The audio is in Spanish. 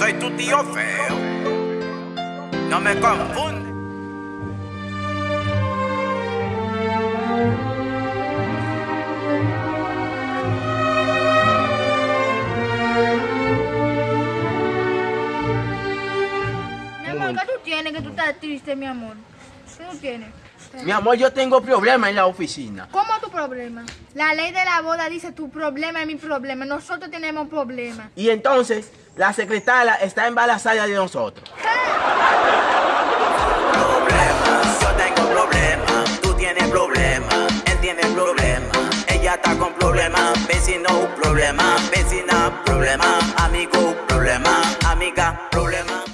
soy tu tío feo. No me confundes. Mi amor, ¿qué tú tienes que tú estás triste, mi amor? ¿Qué tú tienes? Mi amor, yo tengo problemas en la oficina. ¿Cómo problema? La ley de la boda dice tu problema es mi problema. Nosotros tenemos problemas. Y entonces, la secretaria está embarazada de nosotros. Problemas, yo tengo problemas. Tú tienes problemas, él tiene problemas. Ella está con problemas. Vecino, problema. Vecina, problema. Amigo, problema. Amiga, problema.